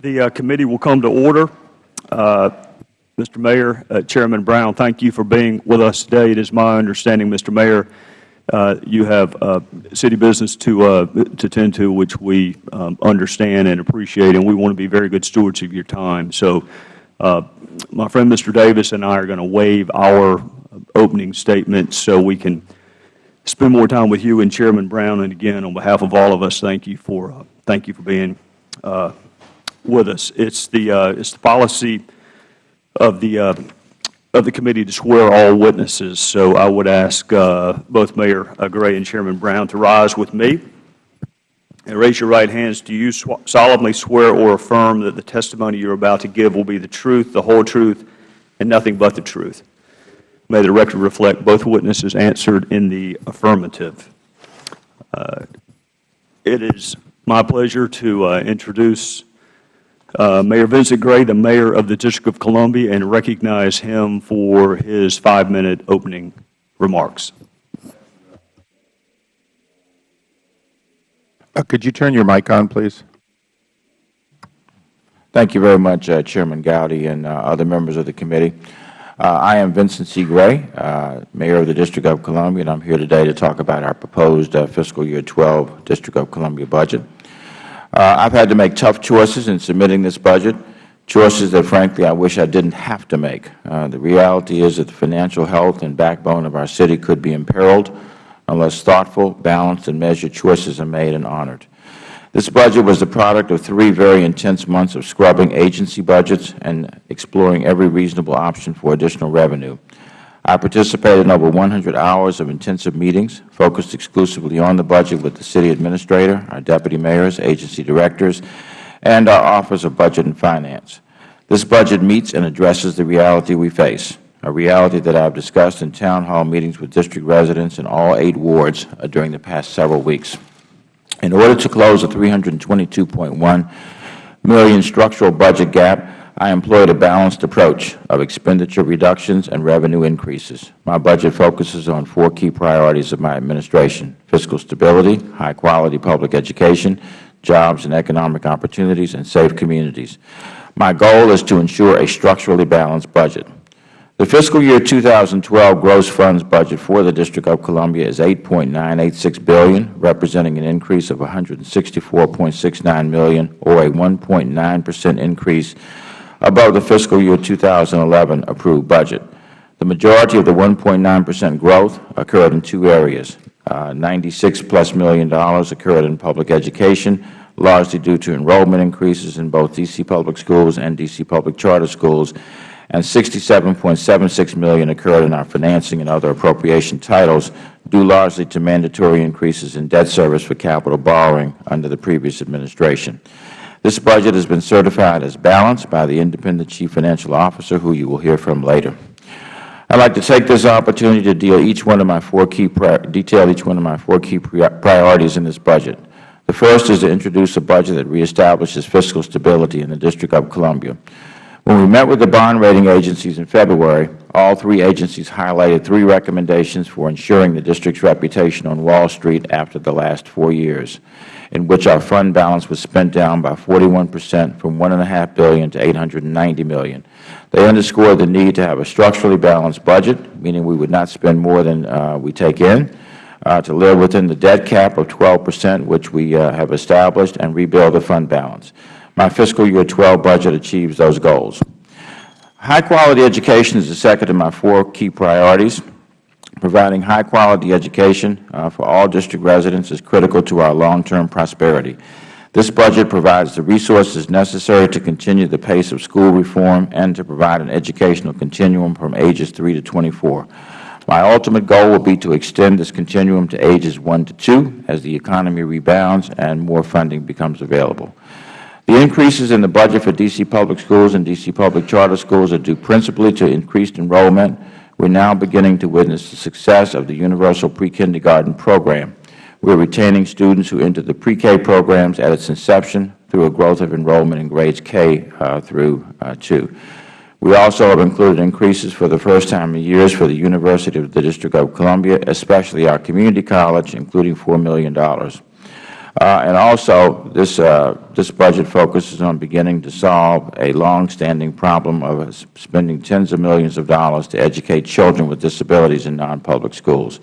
The uh, committee will come to order. Uh, Mr. Mayor, uh, Chairman Brown, thank you for being with us today. It is my understanding, Mr. Mayor, uh, you have uh, city business to uh, to tend to, which we um, understand and appreciate, and we want to be very good stewards of your time. So, my friend Mr. Davis and I are going to waive our opening statements so we can spend more time with you and Chairman Brown. And again, on behalf of all of us, thank you for thank you for being with us. It's the it's the policy of the of the committee to swear all witnesses. So I would ask uh, both Mayor Gray and Chairman Brown to rise with me and raise your right hands. Do you solemnly swear or affirm that the testimony you are about to give will be the truth, the whole truth, and nothing but the truth? May the record reflect both witnesses answered in the affirmative. Uh, it is my pleasure to uh, introduce uh, Mayor Vincent Gray, the Mayor of the District of Columbia, and recognize him for his five-minute opening remarks. Uh, could you turn your mic on, please? Thank you very much, uh, Chairman Gowdy and uh, other members of the committee. Uh, I am Vincent C. Gray, uh, Mayor of the District of Columbia, and I am here today to talk about our proposed fiscal year 12 District of Columbia budget. Uh, I've had to make tough choices in submitting this budget, choices that, frankly, I wish I didn't have to make. Uh, the reality is that the financial health and backbone of our city could be imperiled unless thoughtful, balanced, and measured choices are made and honored. This budget was the product of three very intense months of scrubbing agency budgets and exploring every reasonable option for additional revenue. I participated in over 100 hours of intensive meetings focused exclusively on the budget with the City Administrator, our Deputy Mayors, agency directors, and our Office of Budget and Finance. This budget meets and addresses the reality we face, a reality that I have discussed in town hall meetings with district residents in all eight wards uh, during the past several weeks. In order to close the 322.1 million structural budget gap, I employed a balanced approach of expenditure reductions and revenue increases. My budget focuses on four key priorities of my administration, fiscal stability, high-quality public education, jobs and economic opportunities, and safe communities. My goal is to ensure a structurally balanced budget. The fiscal year 2012 gross funds budget for the District of Columbia is 8.986 billion, representing an increase of 164.69 million, or a 1.9 percent increase above the fiscal year 2011 approved budget. The majority of the 1.9 percent growth occurred in two areas. Uh, 96 plus million dollars occurred in public education, largely due to enrollment increases in both D.C. public schools and D.C. public charter schools, and 67.76 million occurred in our financing and other appropriation titles, due largely to mandatory increases in debt service for capital borrowing under the previous administration. This budget has been certified as balanced by the independent Chief Financial Officer, who you will hear from later. I would like to take this opportunity to deal each one of my four key detail each one of my four key priorities in this budget. The first is to introduce a budget that reestablishes fiscal stability in the District of Columbia. When we met with the bond rating agencies in February, all three agencies highlighted three recommendations for ensuring the District's reputation on Wall Street after the last four years in which our fund balance was spent down by 41 percent from 1.5 billion to 890 million. They underscored the need to have a structurally balanced budget, meaning we would not spend more than uh, we take in, uh, to live within the debt cap of 12 percent, which we uh, have established, and rebuild the fund balance. My fiscal year 12 budget achieves those goals. High-quality education is the second of my four key priorities. Providing high-quality education uh, for all District residents is critical to our long-term prosperity. This budget provides the resources necessary to continue the pace of school reform and to provide an educational continuum from ages 3 to 24. My ultimate goal will be to extend this continuum to ages 1 to 2 as the economy rebounds and more funding becomes available. The increases in the budget for D.C. public schools and D.C. public charter schools are due principally to increased enrollment, we are now beginning to witness the success of the Universal Pre-Kindergarten Program. We are retaining students who entered the pre-K programs at its inception through a growth of enrollment in grades K uh, through uh, 2. We also have included increases for the first time in years for the University of the District of Columbia, especially our community college, including $4 million. Uh, And also, this uh, this budget focuses on beginning to solve a long-standing problem of spending tens of millions of dollars to educate children with disabilities in non-public schools.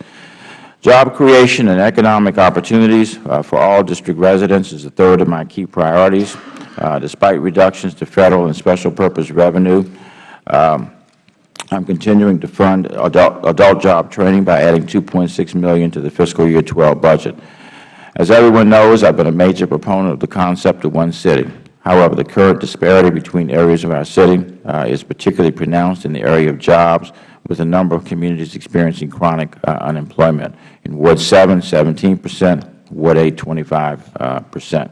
Job creation and economic opportunities uh, for all District residents is the third of my key priorities. Uh, Despite reductions to Federal and special purpose revenue, um, I'm continuing to fund adult, adult job training by adding 2.6 million to the fiscal year 12 budget. As everyone knows, I've been a major proponent of the concept of one city. However, the current disparity between areas of our city uh, is particularly pronounced in the area of jobs, with a number of communities experiencing chronic uh, unemployment. In Ward 7, 17 percent, Ward 8, 25 uh, percent.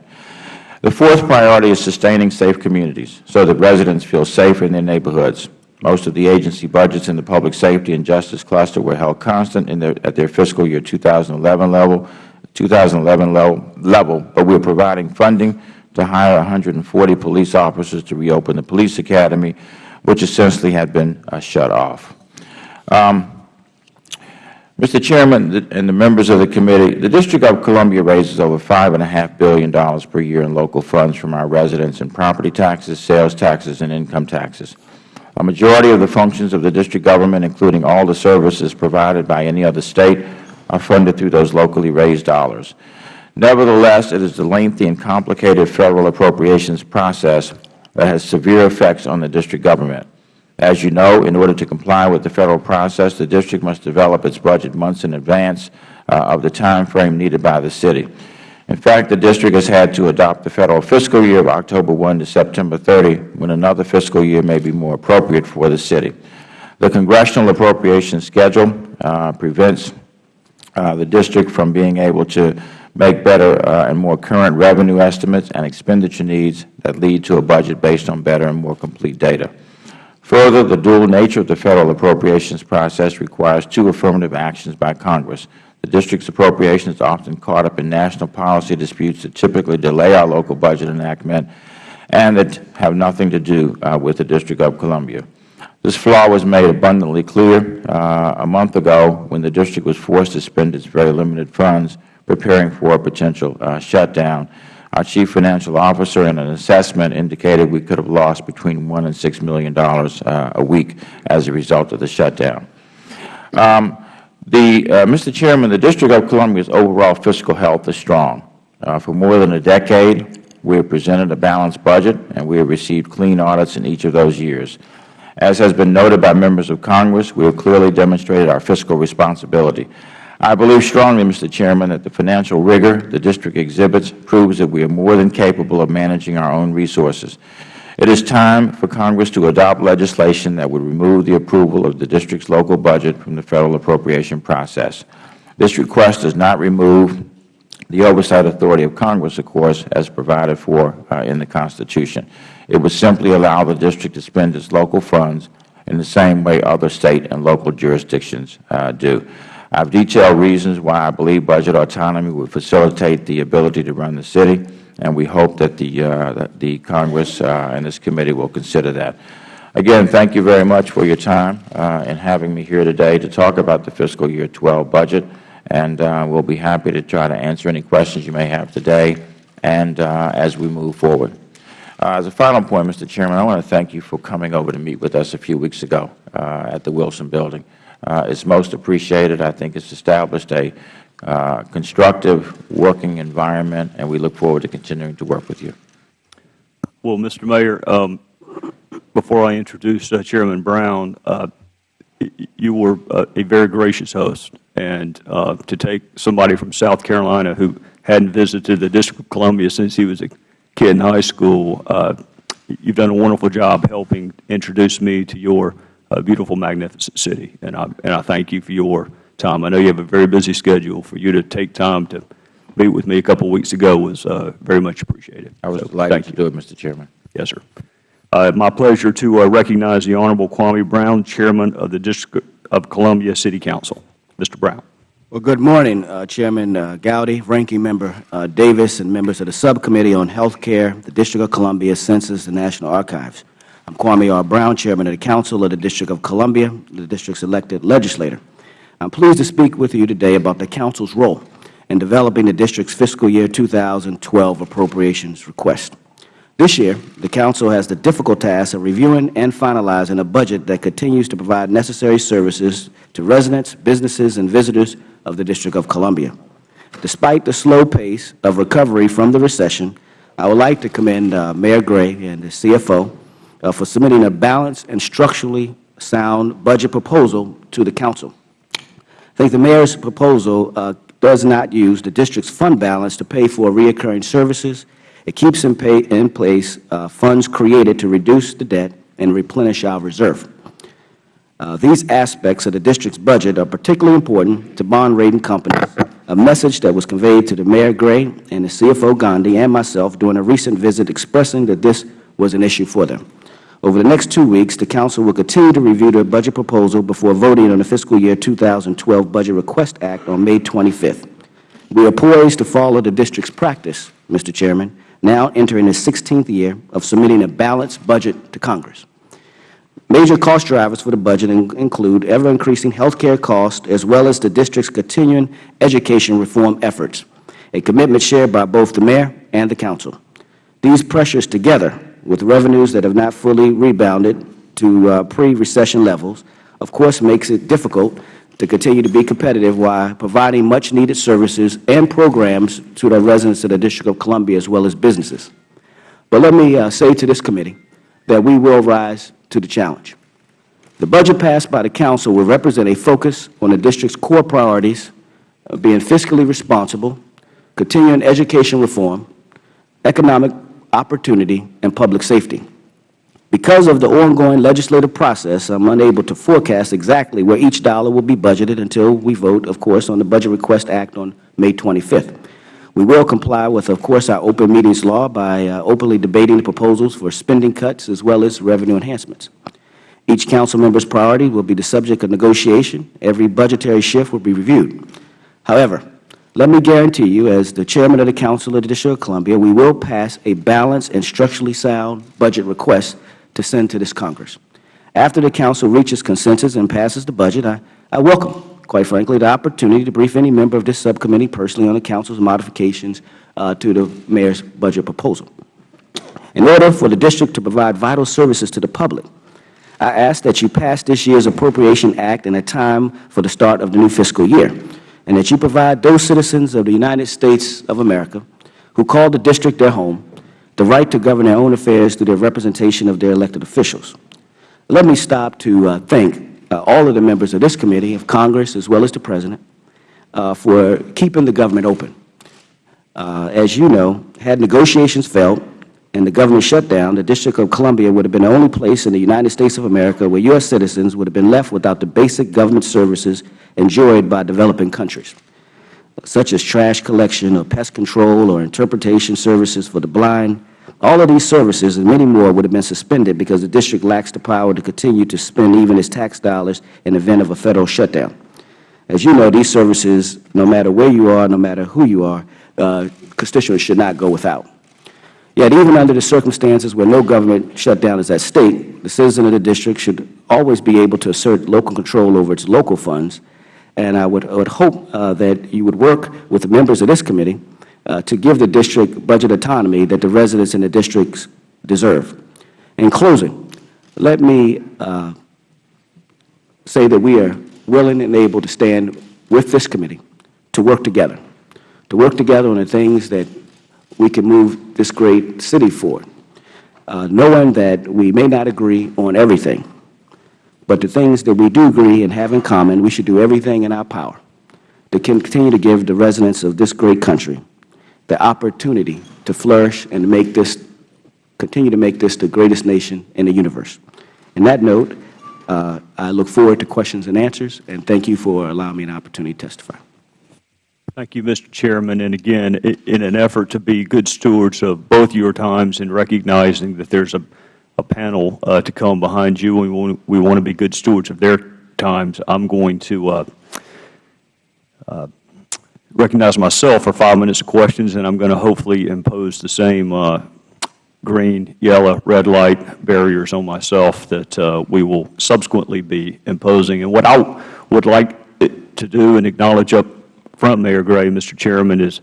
The fourth priority is sustaining safe communities so that residents feel safe in their neighborhoods. Most of the agency budgets in the public safety and justice cluster were held constant their, at their fiscal year 2011 level, 2011 level, but we are providing funding to hire 140 police officers to reopen the police academy, which essentially had been uh, shut off. Um, Mr. Chairman and the members of the committee, the District of Columbia raises over $5.5 billion per year in local funds from our residents in property taxes, sales taxes, and income taxes. A majority of the functions of the district government, including all the services provided by any other State, are funded through those locally raised dollars. Nevertheless, it is the lengthy and complicated Federal appropriations process that has severe effects on the district government. As you know, in order to comply with the Federal process, the District must develop its budget months in advance uh, of the time frame needed by the City. In fact, the District has had to adopt the Federal fiscal year of October 1 to September 30, when another fiscal year may be more appropriate for the City. The Congressional appropriation schedule uh, prevents the District from being able to make better uh, and more current revenue estimates and expenditure needs that lead to a budget based on better and more complete data. Further, the dual nature of the Federal appropriations process requires two affirmative actions by Congress. The District's appropriations often caught up in national policy disputes that typically delay our local budget enactment and that have nothing to do uh, with the District of Columbia. This flaw was made abundantly clear uh, a month ago when the District was forced to spend its very limited funds preparing for a potential uh, shutdown our Chief Financial Officer in an assessment indicated we could have lost between $1 and $6 million uh, a week as a result of the shutdown. Um, the, uh, Mr. Chairman, the District of Columbia's overall fiscal health is strong. Uh, for more than a decade, we have presented a balanced budget, and we have received clean audits in each of those years. As has been noted by members of Congress, we have clearly demonstrated our fiscal responsibility. I believe strongly, Mr. Chairman, that the financial rigor the District exhibits proves that we are more than capable of managing our own resources. It is time for Congress to adopt legislation that would remove the approval of the District's local budget from the Federal appropriation process. This request does not remove the oversight authority of Congress, of course, as provided for uh, in the Constitution. It would simply allow the District to spend its local funds in the same way other State and local jurisdictions uh, do. I have detailed reasons why I believe budget autonomy would facilitate the ability to run the city, and we hope that the, uh, the Congress uh, and this committee will consider that. Again, thank you very much for your time uh, in having me here today to talk about the fiscal year 12 budget, and uh, we'll be happy to try to answer any questions you may have today and uh, as we move forward. Uh, as a final point, Mr. Chairman, I want to thank you for coming over to meet with us a few weeks ago uh, at the Wilson Building uh, is most appreciated. I think it's established a uh, constructive working environment, and we look forward to continuing to work with you. Well, Mr. Mayor, um, before I introduce uh, Chairman Brown, uh, you were a very gracious host, and to take somebody from South Carolina who hadn't visited the District of Columbia since he was a kid in high school, you've done a wonderful job helping introduce me to your a beautiful, magnificent city. And I, and I thank you for your time. I know you have a very busy schedule. For you to take time to meet with me a couple of weeks ago was uh, very much appreciated. I was so, delighted to do it, Mr. Chairman. Yes, sir. Uh, my pleasure to uh, recognize the Honorable Kwame Brown, Chairman of the District of Columbia City Council. Mr. Brown. Well, good morning, uh, Chairman uh, Gowdy, Ranking Member uh, Davis, and members of the Subcommittee on Health Care, the District of Columbia Census, and National Archives. I'm Kwame R. Brown, Chairman of the Council of the District of Columbia, the District's elected legislator. I'm pleased to speak with you today about the Council's role in developing the District's fiscal year 2012 appropriations request. This year, the Council has the difficult task of reviewing and finalizing a budget that continues to provide necessary services to residents, businesses, and visitors of the District of Columbia. Despite the slow pace of recovery from the recession, I would like to commend uh, Mayor Gray and the CFO uh, for submitting a balanced and structurally sound budget proposal to the Council. I think the Mayor's proposal uh, does not use the District's fund balance to pay for reoccurring services. It keeps in, in place uh, funds created to reduce the debt and replenish our reserve. Uh, these aspects of the District's budget are particularly important to bond rating companies, a message that was conveyed to the Mayor Gray and the CFO Gandhi and myself during a recent visit expressing that this was an issue for them. Over the next two weeks, the Council will continue to review the budget proposal before voting on the fiscal year 2012 Budget Request Act on May 25th. We are poised to follow the District's practice, Mr. Chairman, now entering the 16th year of submitting a balanced budget to Congress. Major cost drivers for the budget in- include ever-increasing health care costs as well as the District's continuing education reform efforts, a commitment shared by both the Mayor and the Council. These pressures together with revenues that have not fully rebounded to uh, pre-recession levels, of course, makes it difficult to continue to be competitive while providing much-needed services and programs to the residents of the District of Columbia as well as businesses. But let me uh, say to this committee that we will rise to the challenge. The budget passed by the Council will represent a focus on the District's core priorities of being fiscally responsible, continuing education reform, economic opportunity, and public safety. Because of the ongoing legislative process, I'm unable to forecast exactly where each dollar will be budgeted until we vote, of course, on the Budget Request Act on May 25th. We will comply with, of course, our open meetings law by uh, openly debating the proposals for spending cuts as well as revenue enhancements. Each council member's priority will be the subject of negotiation. Every budgetary shift will be reviewed. However, let me guarantee you, as the Chairman of the Council of the District of Columbia, we will pass a balanced and structurally sound budget request to send to this Congress. After the Council reaches consensus and passes the budget, I, I welcome, quite frankly, the opportunity to brief any member of this subcommittee personally on the Council's modifications uh, to the Mayor's budget proposal. In order for the District to provide vital services to the public, I ask that you pass this year's Appropriation Act in a time for the start of the new fiscal year, and that you provide those citizens of the United States of America who call the District their home the right to govern their own affairs through the representation of their elected officials. Let me stop to uh, thank all of the members of this committee, of Congress, as well as the President, uh, for keeping the government open. Uh, as you know, had negotiations failed and the government shut down, the District of Columbia would have been the only place in the United States of America where U.S. citizens would have been left without the basic government services enjoyed by developing countries, such as trash collection or pest control or interpretation services for the blind. All of these services and many more would have been suspended because the District lacks the power to continue to spend even its tax dollars in the event of a Federal shutdown. As you know, these services, no matter where you are, no matter who you are, uh, constituents should not go without. Yet even under the circumstances where no government shutdown is at stake, the citizen of the district should always be able to assert local control over its local funds. And I would, I would hope uh, that you would work with the members of this committee uh, to give the district budget autonomy that the residents in the districts deserve. In closing, let me uh, say that we are willing and able to stand with this committee to work together, to work together on the things that we can move this great city forward, uh, knowing that we may not agree on everything, but the things that we do agree and have in common, we should do everything in our power to continue to give the residents of this great country the opportunity to flourish and make this, continue to make this the greatest nation in the universe. In that note, uh, I look forward to questions and answers, and thank you for allowing me an opportunity to testify. Thank you, Mr. Chairman. And again, in an effort to be good stewards of both your times and recognizing that there's a, a panel uh, to come behind you, we want, we want to be good stewards of their times, I'm going to uh, uh, recognize myself for five minutes of questions, and I'm going to hopefully impose the same uh, green, yellow, red light barriers on myself that uh, we will subsequently be imposing. And what I would like to do and acknowledge up confront Mayor Gray, Mr. Chairman, is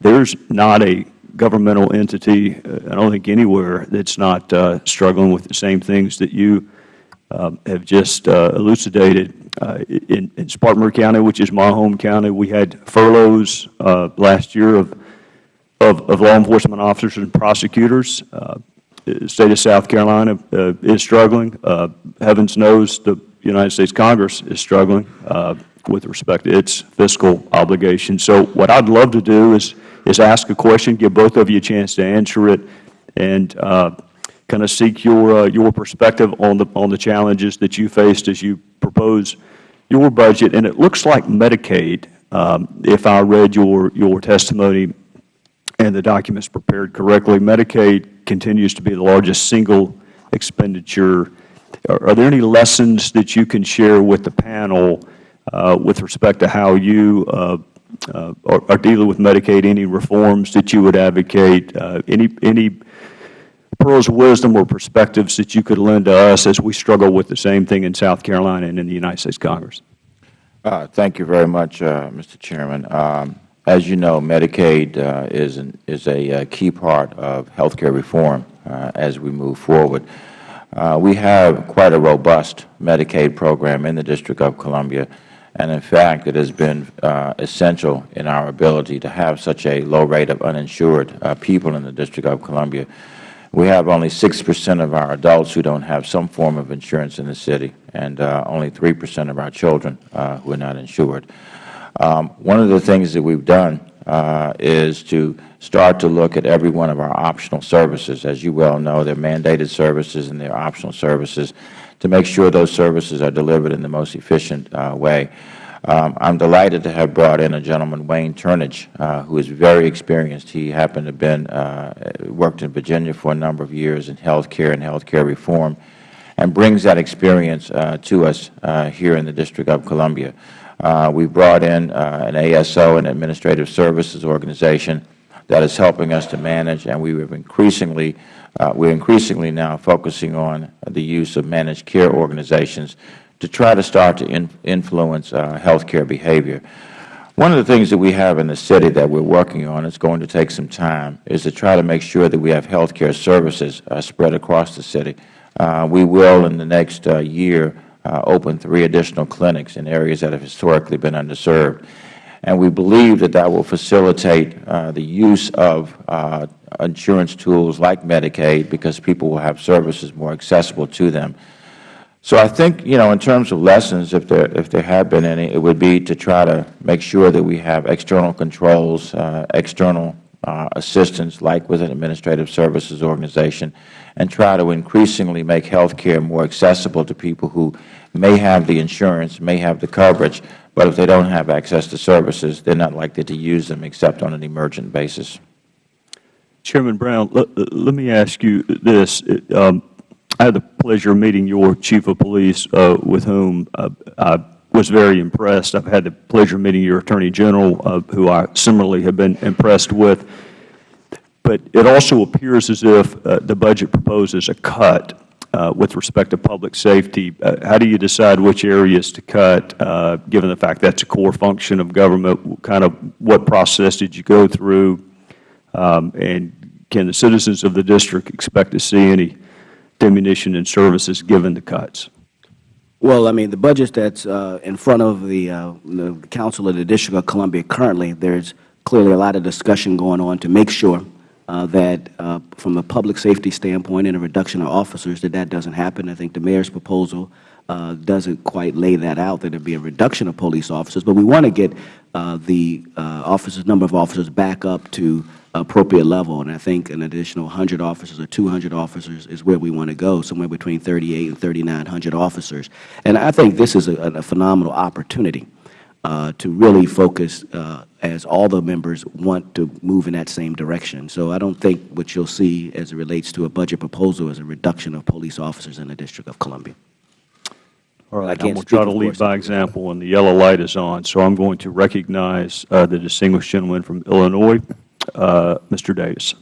there's not a governmental entity, uh, I don't think anywhere, that's not uh, struggling with the same things that you have just uh, elucidated. Uh, In in Spartanburg County, which is my home county, we had furloughs uh, last year of of of law enforcement officers and prosecutors. The State of South Carolina is struggling. Heavens knows the United States Congress is struggling with respect to its fiscal obligations. So what I'd love to do is is ask a question, give both of you a chance to answer it, and uh, kind of seek your uh, your perspective on the on the challenges that you faced as you propose your budget. And it looks like Medicaid, um, if I read your your testimony and the documents prepared correctly, Medicaid continues to be the largest single expenditure. Are, are there any lessons that you can share with the panel uh, with respect to how you uh, uh, are, are dealing with Medicaid? Any reforms that you would advocate? Uh, any any pearls of wisdom or perspectives that you could lend to us as we struggle with the same thing in South Carolina and in the United States Congress? Uh, Thank you very much, uh, Mr. Chairman. Um, As you know, Medicaid uh, is an- is a uh, key part of health care reform uh, as we move forward. Uh, We have quite a robust Medicaid program in the District of Columbia, and in fact, it has been essential in our ability to have such a low rate of uninsured people in the District of Columbia. We have only 6 percent of our adults who don't have some form of insurance in the city, and uh, only 3 percent of our children uh, who are not insured. Um, one of the things that we've done uh, is to start to look at every one of our optional services. As you well know, there are mandated services and there are optional services to make sure those services are delivered in the most efficient uh, way. Um, I'm delighted to have brought in a gentleman, Wayne Turnage, uh, who is very experienced. He happened to have been, uh, worked in Virginia for a number of years in health care and health care reform, and brings that experience uh, to us uh, here in the District of Columbia. Uh, we brought in uh, an ASO, an Administrative Services Organization, that is helping us to manage, and we have increasingly, uh, we're increasingly now focusing on the use of managed care organizations to try to start to in, influence uh, health care behavior. One of the things that we have in the city that we're working on, it's going to take some time, is to try to make sure that we have health care services uh, spread across the city. Uh, we will, in the next uh, year, uh, open three additional clinics in areas that have historically been underserved. And we believe that that will facilitate uh, the use of insurance tools like Medicaid because people will have services more accessible to them. So I think, you know, in terms of lessons, if there, if there have been any, it would be to try to make sure that we have external controls, uh, external uh, assistance, like with an administrative services organization, and try to increasingly make health care more accessible to people who may have the insurance, may have the coverage, but if they don't have access to services, they're not likely to use them except on an emergent basis. Chairman Brown, let, let me ask you this. Um, I had the pleasure of meeting your chief of police, uh, with whom uh, I was very impressed. I've had the pleasure of meeting your attorney general, uh, who I similarly have been impressed with. But it also appears as if uh, the budget proposes a cut uh, with respect to public safety. Uh, how do you decide which areas to cut, given the fact that's a core function of government? Kind of what process did you go through? Um, and can the citizens of the district expect to see any diminution in services given the cuts? Well, I mean, the budget that's uh, in front of the, uh, the Council of the District of Columbia currently, there's clearly a lot of discussion going on to make sure uh, that uh, from a public safety standpoint and a reduction of officers, that that doesn't happen. I think the Mayor's proposal uh, doesn't quite lay that out, that there would be a reduction of police officers. But we want to get uh, the uh, officers, number of officers back up to appropriate level. And I think an additional 100 officers or 200 officers is where we want to go, somewhere between 38 and 3,900 officers. And I think this is a, a phenomenal opportunity uh, to really focus uh, as all the members want to move in that same direction. So I don't think what you'll see as it relates to a budget proposal is a reduction of police officers in the District of Columbia. All I right, I'm going to speak, try to of lead course. by example, and the yellow light is on. So I'm going to recognize uh, the distinguished gentleman from Illinois, uh, Mr. Davis.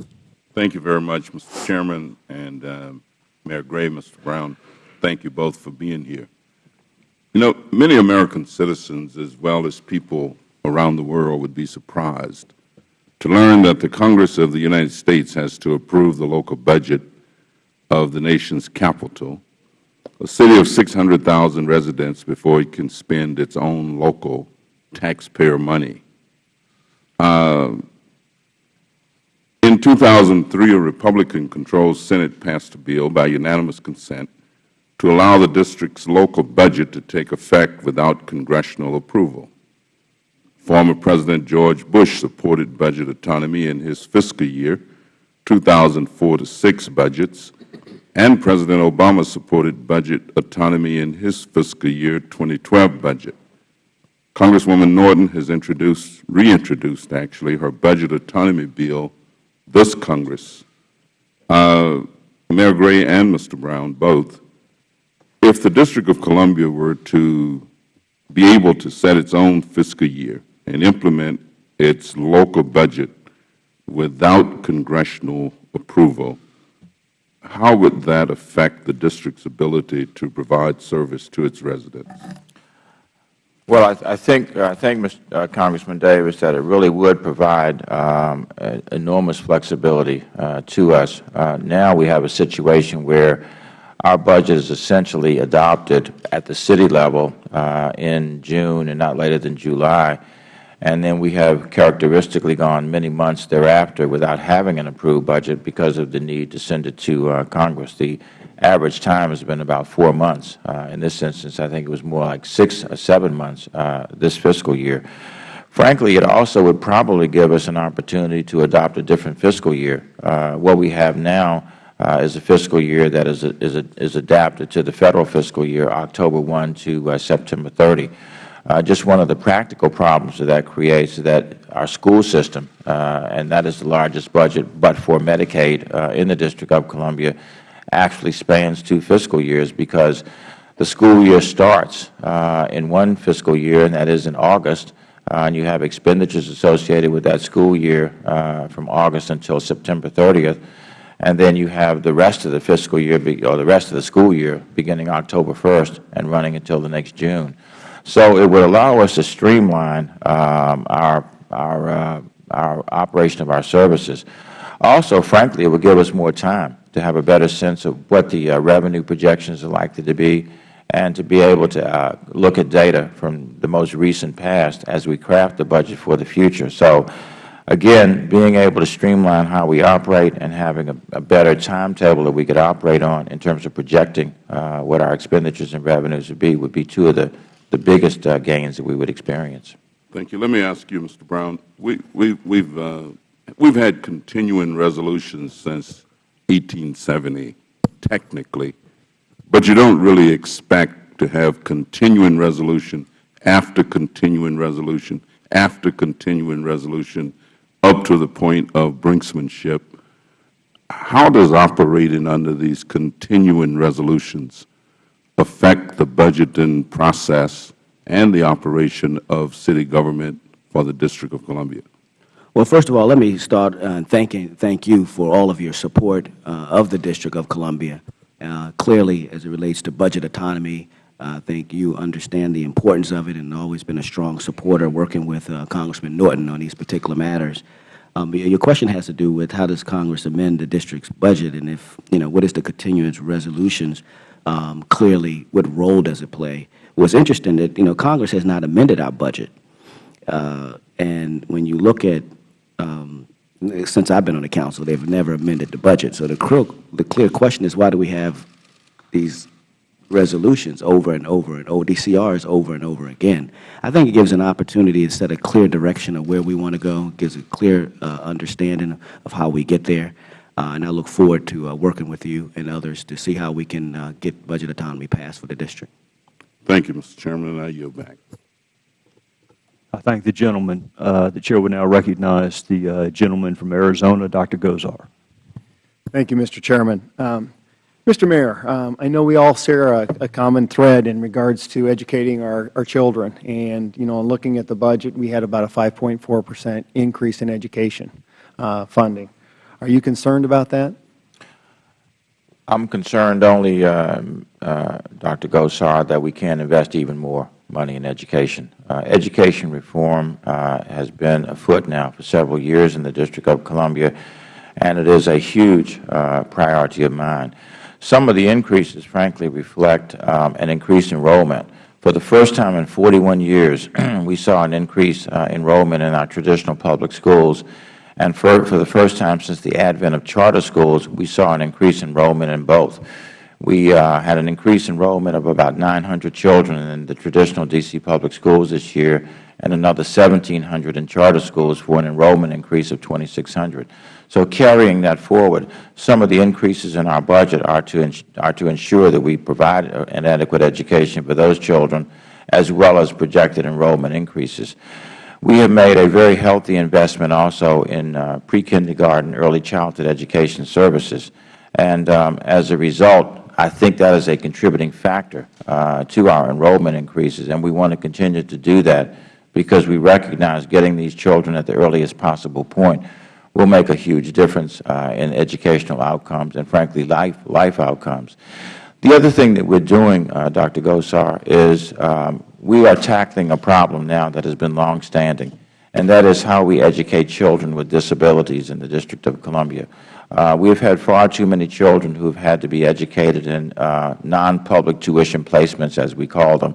Thank you very much, Mr. Chairman, and um, Mayor Gray, Mr. Brown. Thank you both for being here. You know, many American citizens, as well as people around the world would be surprised to learn that the Congress of the United States has to approve the local budget of the nation's capital, a city of 600,000 residents, before it can spend its own local taxpayer money. Uh, in 2003, a Republican-controlled Senate passed a bill by unanimous consent to allow the district's local budget to take effect without congressional approval. Former President George Bush supported budget autonomy in his fiscal year 2004 to 6 budgets, and President Obama supported budget autonomy in his fiscal year 2012 budget. Congresswoman Norton has introduced, reintroduced actually, her budget autonomy bill this Congress. Uh, Mayor Gray and Mr. Brown, both, if the District of Columbia were to be able to set its own fiscal year and implement its local budget without congressional approval, how would that affect the district's ability to provide service to its residents? Well, I, I think, I think, Mr., uh, Congressman Davis, that it really would provide um, enormous flexibility uh, to us. Uh, now we have a situation where our budget is essentially adopted at the city level uh, in June and not later than July, and then we have characteristically gone many months thereafter without having an approved budget because of the need to send it to uh, Congress. The average time has been about four months. Uh, in this instance, I think it was more like six or seven months uh, this fiscal year. Frankly, it also would probably give us an opportunity to adopt a different fiscal year. Uh, what we have now uh, is a fiscal year that is, a, is, a, is adapted to the Federal fiscal year, October 1 to uh, September 30. Uh, just one of the practical problems that that creates is that our school system, uh, and that is the largest budget but for Medicaid uh, in the District of Columbia, actually spans two fiscal years because the school year starts in one fiscal year, and that is in August, uh, and you have expenditures associated with that school year uh, from August until September 30th, and then you have the rest of the fiscal year, or the rest of the school year, beginning October 1st and running until the next June. So it would allow us to streamline um, our, our, uh, our operation of our services. Also, frankly, it would give us more time to have a better sense of what the uh, revenue projections are likely to be and to be able to uh, look at data from the most recent past as we craft the budget for the future. So, again, being able to streamline how we operate and having a, a better timetable that we could operate on in terms of projecting uh, what our expenditures and revenues would be would be two of the, the biggest uh, gains that we would experience. Thank you. Let me ask you, Mr. Brown, we, we, we've, uh, we've had continuing resolutions since 1870, technically, but you don't really expect to have continuing resolution after continuing resolution after continuing resolution up to the point of brinksmanship. How does operating under these continuing resolutions affect the budgeting process and the operation of city government for the District of Columbia? Well, first of all, let me start uh, thanking thank you for all of your support uh, of the District of Columbia. Uh, clearly, as it relates to budget autonomy, I think you understand the importance of it and always been a strong supporter working with uh, Congressman Norton on these particular matters. Um, your your question has to do with how does Congress amend the district's budget and if, you know, what is the continuance resolutions, um, clearly what role does it play? What's interesting that, you know, Congress has not amended our budget. Uh, and when you look at, um, since I've been on the council, they've never amended the budget. So the clear, the clear question is why do we have these resolutions over and over and ODCRs over and over again? I think it gives an opportunity to set a clear direction of where we want to go, gives a clear uh, understanding of how we get there. Uh, and I look forward to uh, working with you and others to see how we can uh, get budget autonomy passed for the district. Thank you, Mr. Chairman, and I yield back. I thank the gentleman. Uh, The Chair will now recognize the uh, gentleman from Arizona, Dr. Gosar. Thank you, Mr. Chairman. Um, Mr. Mayor, um, I know we all share a, a common thread in regards to educating our, our children. And, you know, in looking at the budget, we had about a 5.4 percent increase in education uh, funding. Are you concerned about that? I'm concerned only, um, uh, Dr. Gosar, that we can't invest even more money in education. Uh, education reform uh, has been afoot now for several years in the District of Columbia, and it is a huge uh, priority of mine. Some of the increases, frankly, reflect um, an increased enrollment. For the first time in 41 years, we saw an increase uh, enrollment in our traditional public schools. And for, for the first time since the advent of charter schools, we saw an increased enrollment in both. We uh, had an increased enrollment of about 900 children in the traditional D.C. public schools this year and another 1,700 in charter schools for an enrollment increase of 2,600. So carrying that forward, some of the increases in our budget are to, are to ensure that we provide an adequate education for those children as well as projected enrollment increases. We have made a very healthy investment also in uh, pre-kindergarten, early childhood education services. And um, as a result, I think that is a contributing factor uh, to our enrollment increases, and we want to continue to do that because we recognize getting these children at the earliest possible point will make a huge difference uh, in educational outcomes and, frankly, life, life outcomes. The other thing that we are doing, uh, Dr. Gosar, is um, we are tackling a problem now that has been longstanding, and that is how we educate children with disabilities in the District of Columbia. Uh, we have had far too many children who have had to be educated in uh, non-public tuition placements, as we call them,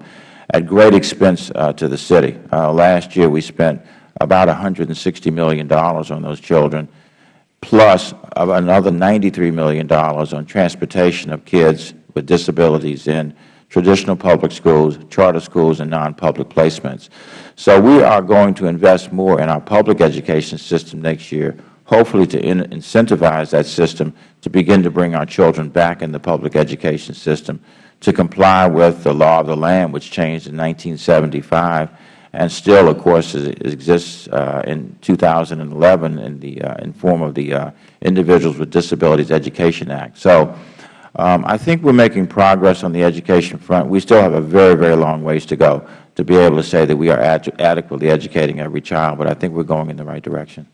at great expense uh, to the city. Uh, last year we spent about $160 million on those children, plus another $93 million on transportation of kids with disabilities in traditional public schools, charter schools, and non-public placements. So we are going to invest more in our public education system next year, hopefully to in incentivize that system to begin to bring our children back in the public education system to comply with the law of the land, which changed in 1975 and still, of course, exists uh, in 2011 in the uh, in form of the uh, Individuals with Disabilities Education Act. So um, I think we are making progress on the education front. We still have a very, very long ways to go to be able to say that we are ad adequately educating every child, but I think we are going in the right direction.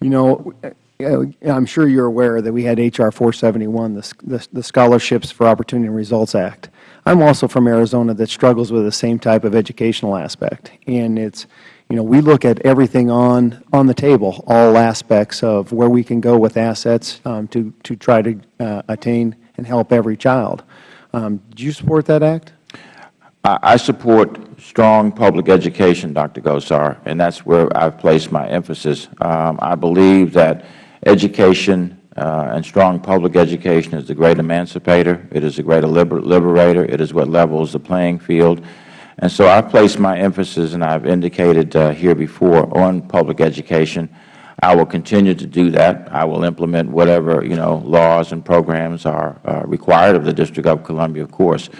You know, I'm sure you're aware that we had H.R. 471, the, the, the Scholarships for Opportunity and Results Act. I'm also from Arizona that struggles with the same type of educational aspect. And it's, you know, we look at everything on, on the table, all aspects of where we can go with assets um, to, to try to uh, attain and help every child. Um, do you support that act? I support strong public education, Dr. Gosar, and that's where I've placed my emphasis. Um, I believe that education uh, and strong public education is the great emancipator. It is the great liber liberator. It is what levels the playing field. And so I've placed my emphasis, and I've indicated uh, here before, on public education. I will continue to do that. I will implement whatever, you know, laws and programs are uh, required of the District of Columbia, of course.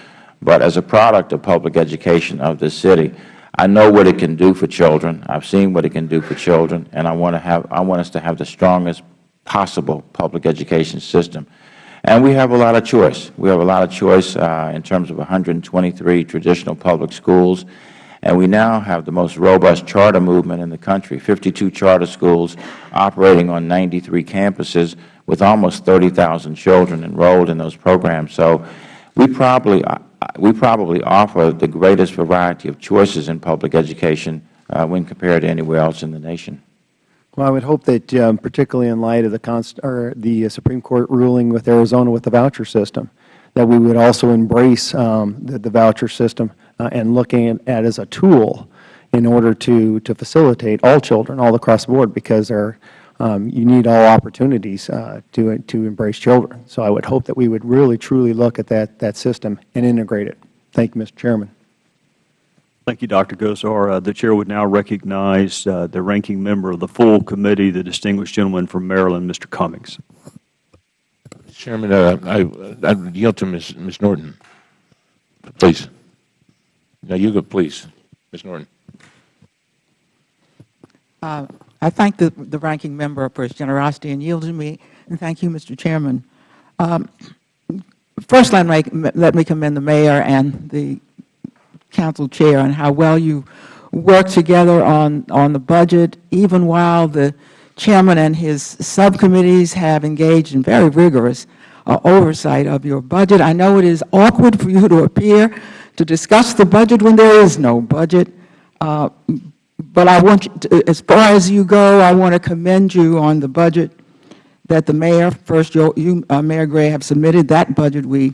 But as a product of public education of this city, I know what it can do for children. I've seen what it can do for children, and I want to have I want us to have the strongest possible public education system. And we have a lot of choice. We have a lot of choice uh, in terms of 123 traditional public schools, and we now have the most robust charter movement in the country, 52 charter schools operating on 93 campuses with almost 30,000 children enrolled in those programs. So we probably, uh, we probably offer the greatest variety of choices in public education uh, when compared to anywhere else in the nation. Well, I would hope that, um, particularly in light of the, the Supreme Court ruling with Arizona with the voucher system, that we would also embrace um, the, the, voucher system uh, and looking at, at as a tool in order to, to facilitate all children all across the board because there, um, you need all opportunities uh, to, to embrace children. So I would hope that we would really, truly look at that, that system and integrate it. Thank you, Mr. Chairman. Thank you, Dr. Gosar. Uh, the Chair would now recognize uh, the ranking member of the full committee, the distinguished gentleman from Maryland, Mr. Cummings. Chairman, uh, I, I yield to Ms. Ms. Norton, please. No, you go, please, Ms. Norton. Uh, I thank the, the ranking member for his generosity in yielding me, and thank you, Mr. Chairman. Um, first, let me, let me commend the Mayor and the Council Chair on how well you work together on, on the budget, even while the Chairman and his subcommittees have engaged in very rigorous uh, oversight of your budget. I know it is awkward for you to appear to discuss the budget when there is no budget. Uh, But I want, to- as far as you go, I want to commend you on the budget that the mayor, first you, you, uh, Mayor Gray, have submitted. That budget we,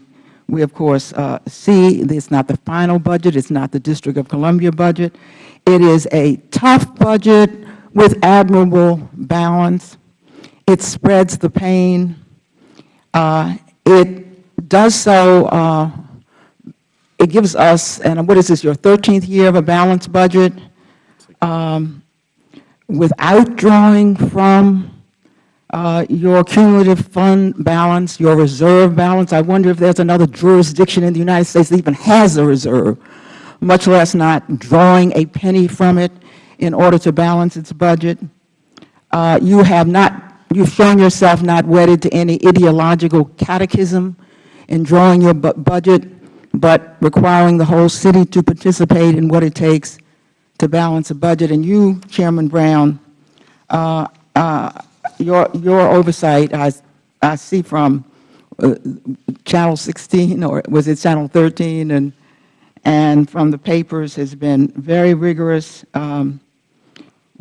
we of course uh, see. It's not the final budget. It's not the District of Columbia budget. It is a tough budget with admirable balance. It spreads the pain. Uh, It does so, uh, it gives us, and what is this, your 13th year of a balanced budget? Um, Without drawing from uh, your cumulative fund balance, your reserve balance. I wonder if there's another jurisdiction in the United States that even has a reserve, much less not drawing a penny from it in order to balance its budget. Uh, You have not, you've shown yourself not wedded to any ideological catechism in drawing your bu- budget, but requiring the whole city to participate in what it takes to balance a budget. And you, Chairman Brown, uh, uh, your, your oversight, I, I see from uh, Channel 16, or was it Channel 13, and, and from the papers has been very rigorous. Um,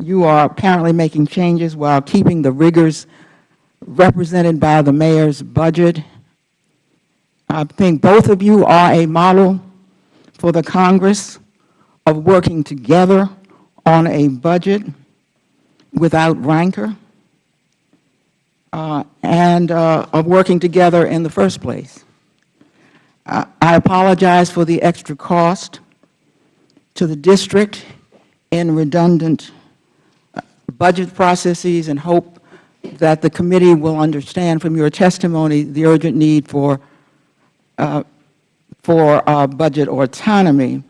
You are apparently making changes while keeping the rigors represented by the mayor's budget. I think both of you are a model for the Congress of working together on a budget without rancor uh, and uh, of working together in the first place. I I apologize for the extra cost to the district in redundant uh, budget processes and hope that the committee will understand from your testimony the urgent need for, for uh, budget autonomy.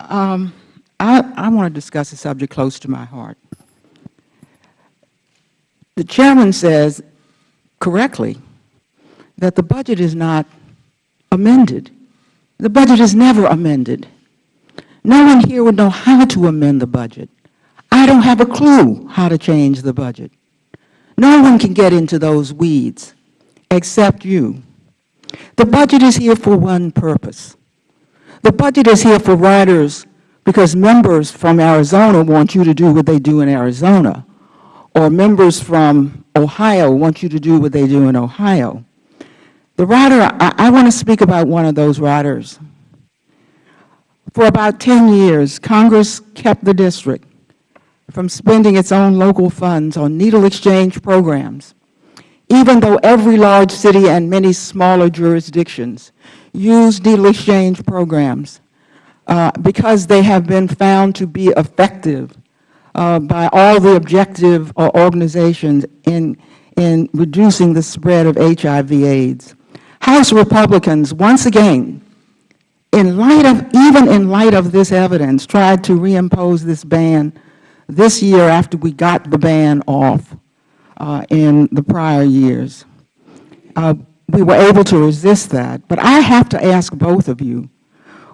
Um, I, I want to discuss a subject close to my heart. The chairman says correctly that the budget is not amended. The budget is never amended. No one here would know how to amend the budget. I don't have a clue how to change the budget. No one can get into those weeds except you. The budget is here for one purpose. The budget is here for riders because members from Arizona want you to do what they do in Arizona, or members from Ohio want you to do what they do in Ohio. The rider, I, I want to speak about one of those riders. For about 10 years, Congress kept the district from spending its own local funds on needle exchange programs, even though every large city and many smaller jurisdictions use needle exchange programs uh, because they have been found to be effective uh, by all the objective uh, organizations in, in reducing the spread of HIV AIDS. House Republicans, once again, in light of, even in light of this evidence, tried to reimpose this ban this year after we got the ban off uh, in the prior years. Uh, we were able to resist that. But I have to ask both of you,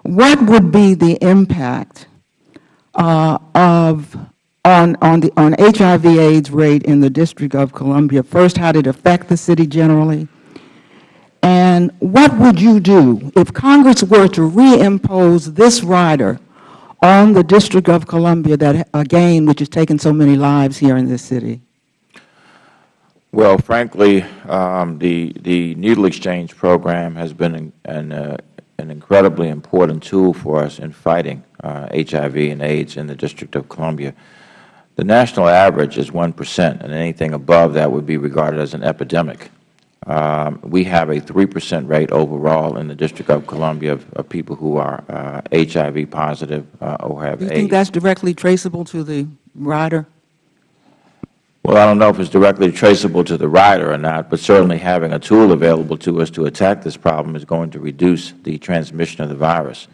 what would be the impact uh, of on, on, the, on HIV AIDS rate in the District of Columbia? First, how did it affect the city generally? And what would you do if Congress were to reimpose this rider on the District of Columbia, that, again, which has taken so many lives here in this city? Well, frankly, um, the, the needle exchange program has been an, an, uh, an incredibly important tool for us in fighting uh, HIV and AIDS in the District of Columbia. The national average is 1 percent, and anything above that would be regarded as an epidemic. Um, we have a 3 percent rate overall in the District of Columbia of, of people who are uh, HIV positive uh, or have Do you AIDS. think that's directly traceable to the rider? Well, I don't know if it's directly traceable to the rider or not, but certainly having a tool available to us to attack this problem is going to reduce the transmission of the virus.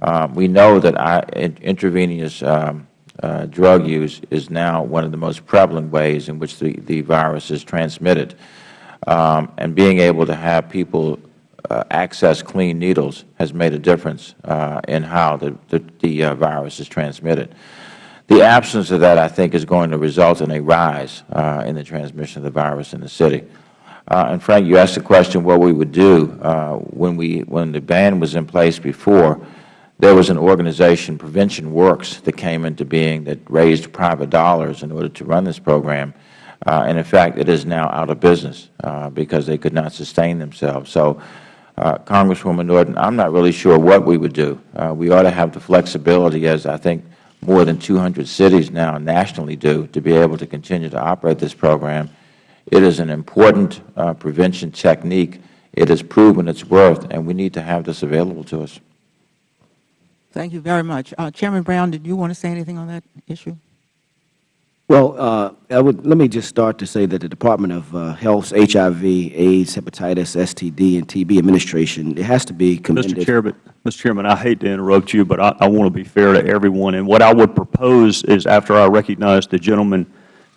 Um, we know that intravenous um, uh, drug use is now one of the most prevalent ways in which the, the virus is transmitted. Um, and being able to have people uh, access clean needles has made a difference uh, in how the, the, the uh, virus is transmitted. The absence of that, I think, is going to result in a rise uh, in the transmission of the virus in the city. Uh, and Frank, you asked the question what we would do. Uh, when, we, when the ban was in place before, there was an organization, Prevention Works, that came into being that raised private dollars in order to run this program. Uh, and in fact, it is now out of business uh, because they could not sustain themselves. So, uh, Congresswoman Norton, I'm not really sure what we would do. Uh, we ought to have the flexibility, as I think more than 200 cities now nationally do, to be able to continue to operate this program. It is an important uh, prevention technique. It has proven its worth, and we need to have this available to us. Thank you very much. Uh, Chairman Brown, did you want to say anything on that issue? Well, uh, would, let me just start to say that the Department of uh, Health's HIV, AIDS, hepatitis, STD, and TB administration, it has to be commended. Mr. Chairman, Mr. Chairman, I hate to interrupt you, but I, I want to be fair to everyone. And what I would propose is after I recognize the gentleman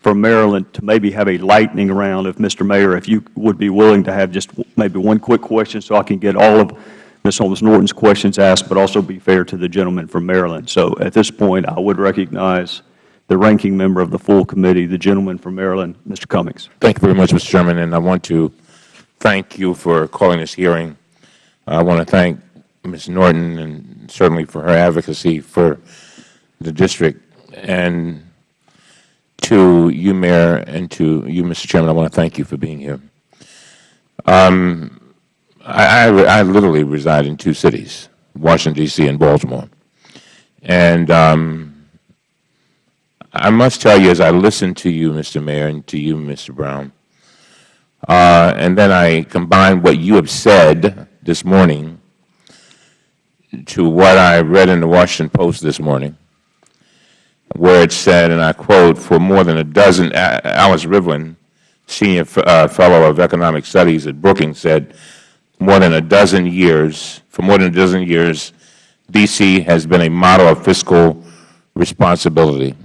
from Maryland to maybe have a lightning round, if Mr. Mayor, if you would be willing to have just maybe one quick question so I can get all of Ms. Holmes Norton's questions asked, but also be fair to the gentleman from Maryland. So at this point, I would recognize the ranking member of the full committee, the gentleman from Maryland, Mr. Cummings. Thank you very much, Mr. Chairman, and I want to thank you for calling this hearing. I want to thank Ms. Norton and certainly for her advocacy for the district. And to you, Mayor, and to you, Mr. Chairman, I want to thank you for being here. Um, I, I, I literally reside in two cities, Washington, D.C. and Baltimore. And um, I must tell you, as I listen to you, Mr. Mayor, and to you, Mr. Brown, uh, and then I combine what you have said this morning to what I read in the Washington Post this morning, where it said, and I quote, for more than a dozen, Alice Rivlin, Senior uh, Fellow of Economic Studies at Brookings, said, more than a dozen years, for more than a dozen years, D.C. has been a model of fiscal responsibility.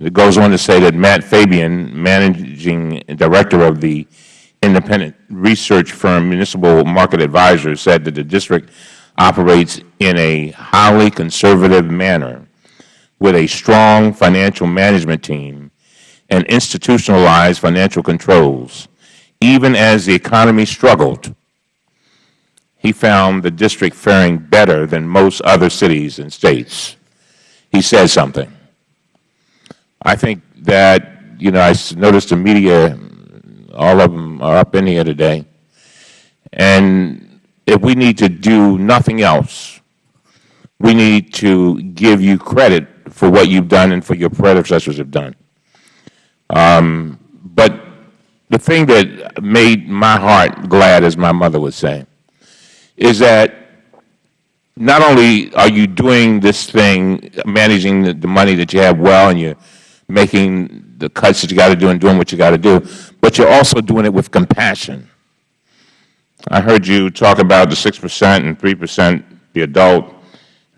It goes on to say that Matt Fabian, managing director of the independent research firm Municipal Market Advisors, said that the district operates in a highly conservative manner with a strong financial management team and institutionalized financial controls. Even as the economy struggled, he found the district faring better than most other cities and states. He said something. I think that, you know, I noticed the media, all of them are up in here today. And if we need to do nothing else, we need to give you credit for what you've done and for your predecessors have done. Um, but the thing that made my heart glad, as my mother would say, is that not only are you doing this thing, managing the, the money that you have well and you're making the cuts that you got to do and doing what you got to do, but you're also doing it with compassion. I heard you talk about the 6 percent and 3 percent the adult,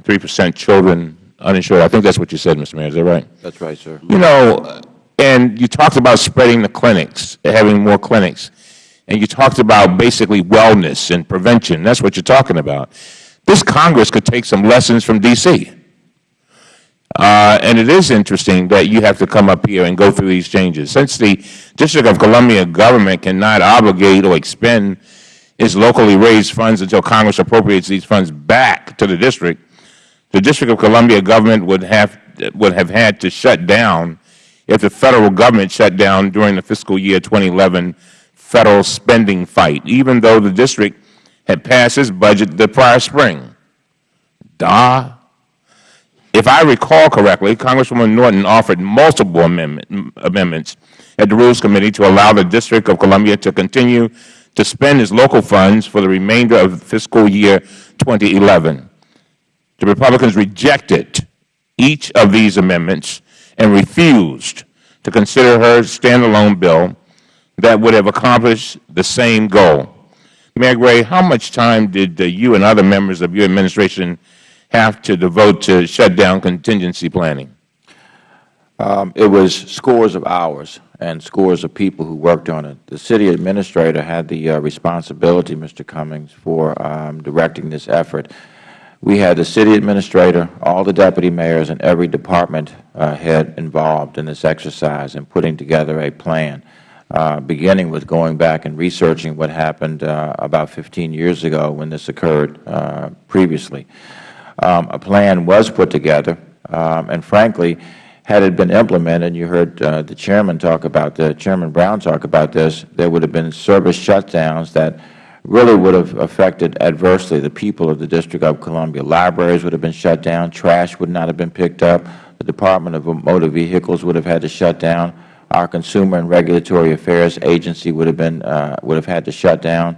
3 percent children uninsured. I think that's what you said, Mr. Mayor. Is that right? That's right, sir. You know, and you talked about spreading the clinics, having more clinics, and you talked about basically wellness and prevention. That's what you're talking about. This Congress could take some lessons from D.C. Uh, and it is interesting that you have to come up here and go through these changes. Since the District of Columbia government cannot obligate or expend its locally raised funds until Congress appropriates these funds back to the district, the District of Columbia government would have, would have had to shut down if the Federal Government shut down during the fiscal year 2011 Federal spending fight, even though the district had passed its budget the prior spring. Duh. If I recall correctly, Congresswoman Norton offered multiple amendment, amendments at the Rules Committee to allow the District of Columbia to continue to spend its local funds for the remainder of fiscal year 2011. The Republicans rejected each of these amendments and refused to consider her standalone bill that would have accomplished the same goal. Mayor Gray, how much time did uh, you and other members of your administration have to devote to shutdown contingency planning? Um, it was scores of hours and scores of people who worked on it. The city administrator had the uh, responsibility, Mr. Cummings, for um, directing this effort. We had the city administrator, all the deputy mayors, and every department uh, head involved in this exercise in putting together a plan. uh, beginning with going back and researching what happened uh, about 15 years ago when this occurred uh, previously. Um, a plan was put together, um, and frankly, had it been implemented, you heard uh, the Chairman talk about the Chairman Brown talk about this, there would have been service shutdowns that really would have affected adversely the people of the District of Columbia. Libraries would have been shut down, trash would not have been picked up, the Department of Motor Vehicles would have had to shut down, our Consumer and Regulatory Affairs Agency would have been uh, would have had to shut down.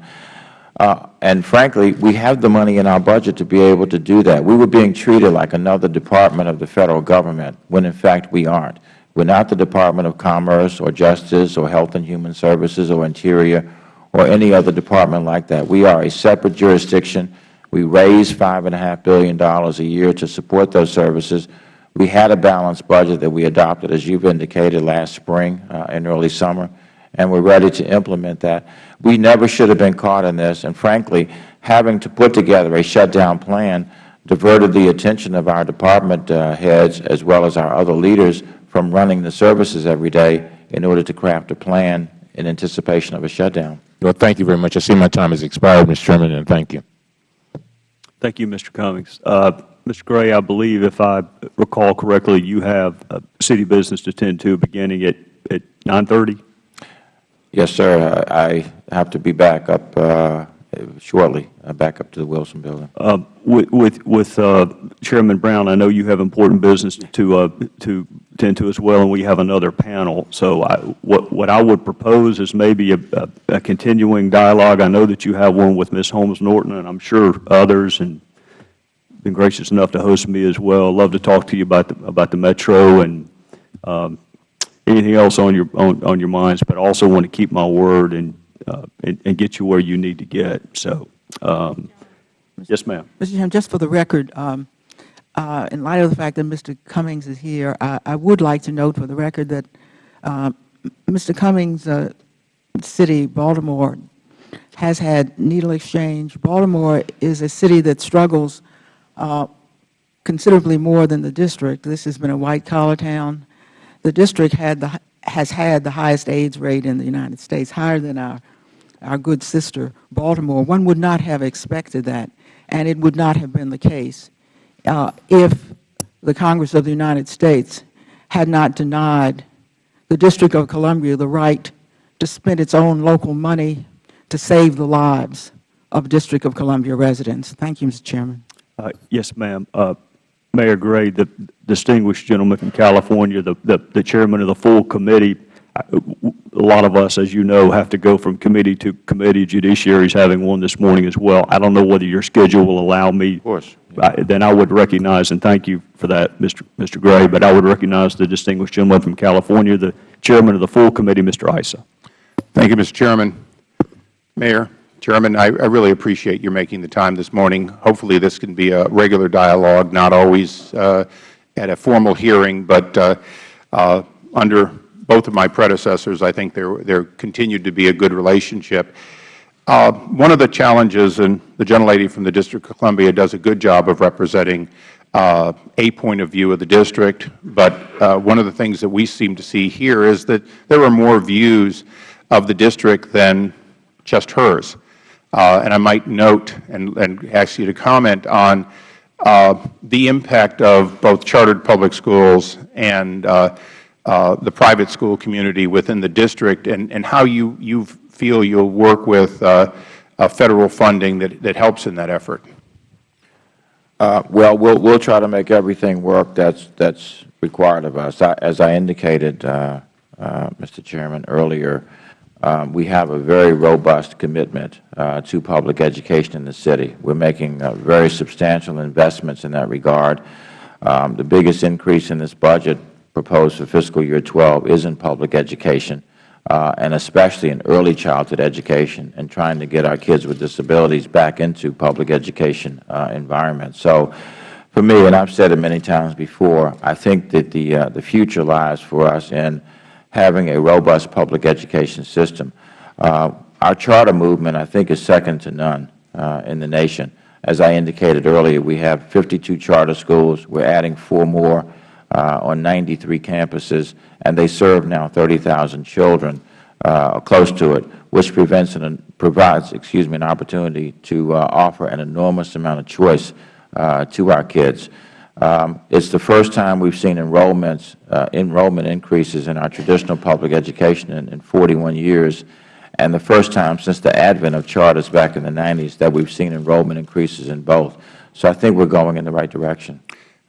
Uh, and frankly, we have the money in our budget to be able to do that. We were being treated like another department of the Federal Government when in fact we aren't. We are not the Department of Commerce or Justice or Health and Human Services or Interior or any other department like that. We are a separate jurisdiction. We raise $5.5 billion a year to support those services. We had a balanced budget that we adopted, as you have indicated, last spring uh, and early summer, and we are ready to implement that. We never should have been caught in this, and frankly, having to put together a shutdown plan diverted the attention of our department uh, heads as well as our other leaders from running the services every day in order to craft a plan in anticipation of a shutdown. Well, thank you very much. I see my time has expired, Mr. Chairman, and thank you. Thank you, Mr. Cummings. Uh, Mr. Gray, I believe if I recall correctly, you have a city business to attend to beginning at, at 9:30? Yes, sir. I have to be back up uh, shortly, uh, back up to the Wilson Building. Uh, With, with, with uh, Chairman Brown, I know you have important business to, uh, to tend to as well, and we have another panel. So I, what, what I would propose is maybe a, a a continuing dialogue. I know that you have one with Ms. Holmes Norton, and I'm sure others, and been gracious enough to host me as well. Love to talk to you about the, about the Metro and um, anything else on your, on, on your minds, but I also want to keep my word and, uh, and, and get you where you need to get. So, um, yes, ma'am. Mr. Chairman, just for the record, um, uh, in light of the fact that Mr. Cummings is here, I, I would like to note for the record that uh, Mr. Cummings' uh, city, Baltimore, has had needle exchange. Baltimore is a city that struggles uh, considerably more than the district. This has been a white-collar town. The district had the, has had the highest AIDS rate in the United States, higher than our, our good sister, Baltimore. One would not have expected that, and it would not have been the case uh, if the Congress of the United States had not denied the District of Columbia the right to spend its own local money to save the lives of District of Columbia residents. Thank you, Mr. Chairman. Uh, Yes, ma'am. Uh, Mayor Gray, the distinguished gentleman from California, the, the the chairman of the full committee, a lot of us, as you know, have to go from committee to committee. Judiciary is having one this morning as well. I don't know whether your schedule will allow me. Of course. I- Then I would recognize, and thank you for that, Mr. Mr. Gray, but I would recognize the distinguished gentleman from California, the chairman of the full committee, Mr. Issa. Thank you, Mr. Chairman. Mayor, Chairman, I, I really appreciate your making the time this morning. Hopefully this can be a regular dialogue, not always uh, at a formal hearing, but uh, uh, under both of my predecessors, I think there, there continued to be a good relationship. Uh, one of the challenges, and the gentlelady from the District of Columbia does a good job of representing uh, a point of view of the district, but uh, one of the things that we seem to see here is that there are more views of the district than just hers. Uh, and I might note and, and ask you to comment on uh, the impact of both chartered public schools and uh, the private school community within the district and, and how you, you feel you'll work with Federal funding that, that helps in that effort. Uh, well, we'll we'll try to make everything work that's that's required of us. I, as I indicated, uh, uh, Mr. Chairman, earlier, we have a very robust commitment uh, to public education in the city. We're making uh, very substantial investments in that regard. Um, the biggest increase in this budget proposed for fiscal year 12 is in public education uh, and especially in early childhood education and trying to get our kids with disabilities back into public education environments. So for me, and I've said it many times before, I think that the, the future lies for us in having a robust public education system. Uh, our charter movement, I think, is second to none uh, in the nation. As I indicated earlier, we have 52 charter schools. We're adding four more uh, on 93 campuses, and they serve now 30,000 children uh, close to it, which prevents and provides, excuse me, an opportunity to uh, offer an enormous amount of choice uh, to our kids. Um, it's the first time we've seen enrollments, uh, enrollment increases in our traditional public education in, in 41 years, and the first time since the advent of charters back in the 90s that we've seen enrollment increases in both. So I think we're going in the right direction.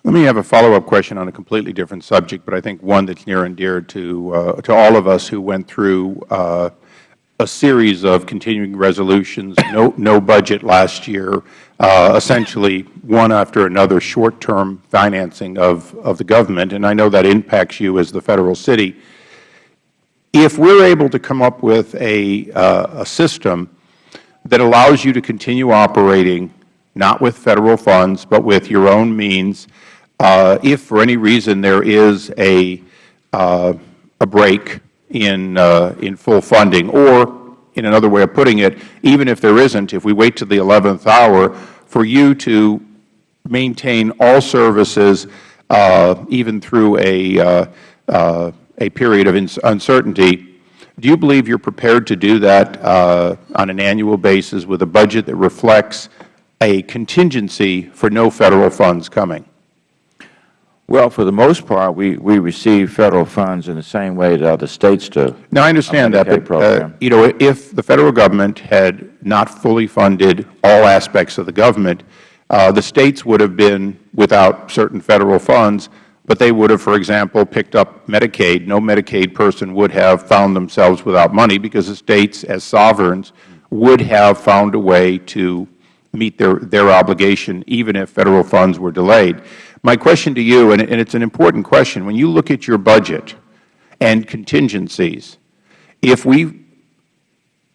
Let me have a follow-up question on a completely different subject, but I think one that's near and dear to, uh, to all of us who went through uh, a series of continuing resolutions, no, no budget last year, uh, essentially one after another short-term financing of, of the government, and I know that impacts you as the Federal city. If we're able to come up with a, uh, a system that allows you to continue operating, not with Federal funds, but with your own means, uh, if for any reason there is a, uh, a break in, uh, in full funding, or in another way of putting it, even if there isn't, if we wait to the 11th hour, for you to maintain all services uh, even through a, uh, uh, a period of uncertainty, do you believe you are prepared to do that uh, on an annual basis with a budget that reflects a contingency for no Federal funds coming? Well, for the most part, we, we receive Federal funds in the same way that other States do. Now, I understand that, but, uh, you know, if the Federal Government had not fully funded all aspects of the government, uh, the States would have been without certain Federal funds, but they would have, for example, picked up Medicaid. No Medicaid person would have found themselves without money because the States, as sovereigns, would have found a way to meet their, their obligation even if Federal funds were delayed. My question to you, and it's an important question, when you look at your budget and contingencies, if we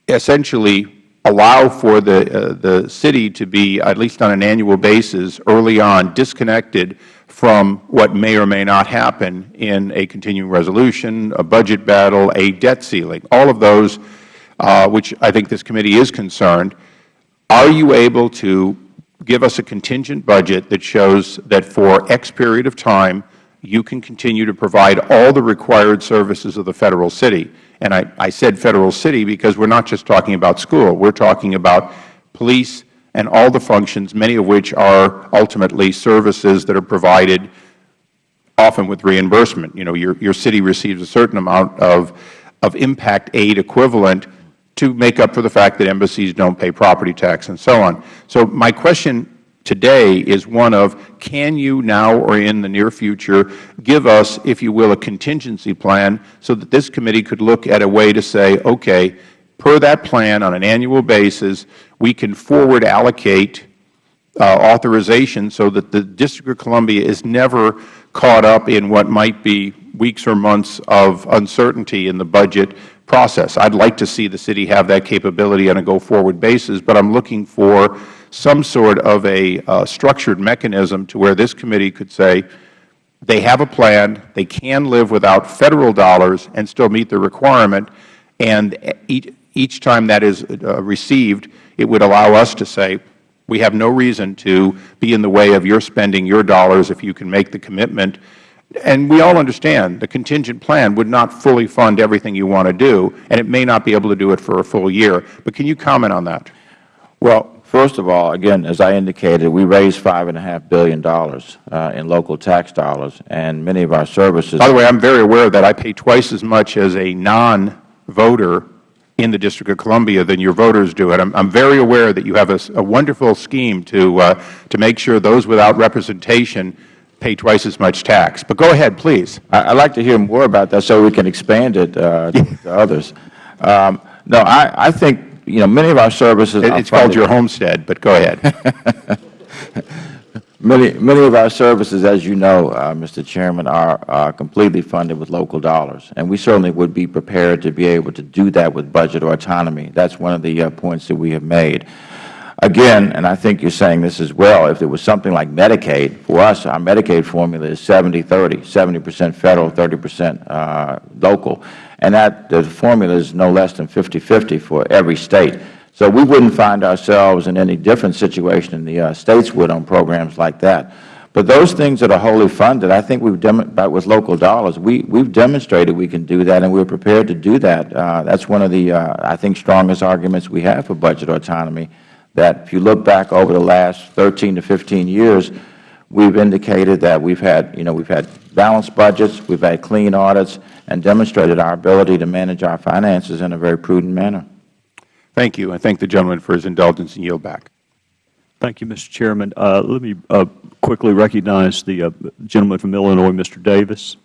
essentially allow for the, uh, the city to be, at least on an annual basis, early on, disconnected from what may or may not happen in a continuing resolution, a budget battle, a debt ceiling, all of those, uh, which I think this committee is concerned, are you able to give us a contingent budget that shows that for X period of time you can continue to provide all the required services of the Federal city. And I, I said Federal city because we are not just talking about school. We are talking about police and all the functions, many of which are ultimately services that are provided often with reimbursement. You know, your, your city receives a certain amount of, of impact aid equivalent to make up for the fact that embassies don't pay property tax and so on. So my question today is one of can you now or in the near future give us, if you will, a contingency plan so that this committee could look at a way to say, okay, per that plan on an annual basis, we can forward allocate uh, authorization so that the District of Columbia is never caught up in what might be weeks or months of uncertainty in the budget process. I would like to see the city have that capability on a go-forward basis, but I am looking for some sort of a uh, structured mechanism to where this committee could say they have a plan, they can live without Federal dollars and still meet the requirement, and each, each time that is uh, received, it would allow us to say, we have no reason to be in the way of your spending your dollars if you can make the commitment and we all understand the contingent plan would not fully fund everything you want to do, and it may not be able to do it for a full year. But can you comment on that? Well, first of all, again, as I indicated, we raised $5.5 billion uh, in local tax dollars, and many of our services By the way, I am very aware of that I pay twice as much as a non-voter in the District of Columbia than your voters do. And I am very aware that you have a, a wonderful scheme to, uh, to make sure those without representation pay twice as much tax. But go ahead, please. I would like to hear more about that so we can expand it uh, to, others. Um, no, I, I think, you know, many of our services it, It's called your homestead, but go ahead. many, many of our services, as you know, uh, Mr. Chairman, are, are completely funded with local dollars. And we certainly would be prepared to be able to do that with budget or autonomy. That's one of the uh, points that we have made. Again, and I think you are saying this as well, if it was something like Medicaid, for us, our Medicaid formula is 70-30, 70 percent Federal, 30 percent uh, local. And that the formula is no less than 50-50 for every State. So we wouldn't find ourselves in any different situation than the uh, States would on programs like that. But those things that are wholly funded, I think we've with local dollars, we, we've demonstrated we can do that, and we're prepared to do that. Uh, that's one of the, uh, I think, strongest arguments we have for budget autonomy, that if you look back over the last 13 to 15 years, we've indicated that we've had, you know, we've had balanced budgets, we've had clean audits, and demonstrated our ability to manage our finances in a very prudent manner. Thank you. I thank the gentleman for his indulgence and yield back. Thank you, Mr. Chairman. Uh, Let me uh, quickly recognize the uh, gentleman from Illinois, Mr. Davis.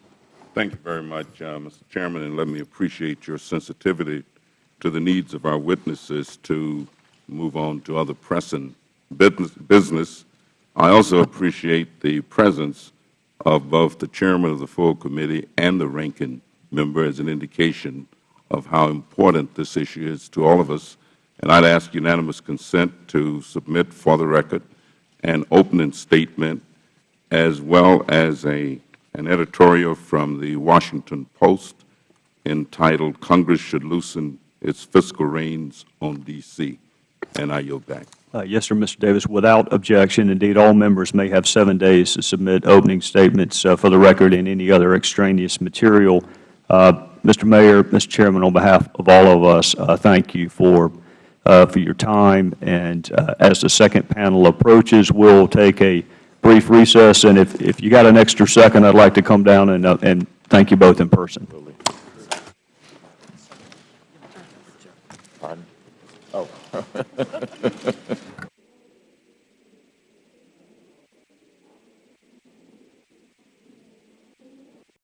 Thank you very much, uh, Mr. Chairman, and let me appreciate your sensitivity to the needs of our witnesses to move on to other pressing business-. I also appreciate the presence of both the Chairman of the full committee and the ranking member as an indication of how important this issue is to all of us. And I'd ask unanimous consent to submit for the record an opening statement as well as a, an editorial from the Washington Post entitled, Congress Should Loosen Its Fiscal Reins on D.C. And I yield back. Uh, Yes, sir, Mr. Davis. Without objection, indeed, all members may have seven days to submit opening statements uh, for the record and any other extraneous material. Uh, Mr. Mayor, Mr. Chairman, on behalf of all of us, uh, thank you for, uh, for your time. And uh, as the second panel approaches, we'll take a brief recess. And if, if you got an extra second, I'd like to come down and, uh, and thank you both in person. Pardon? Oh.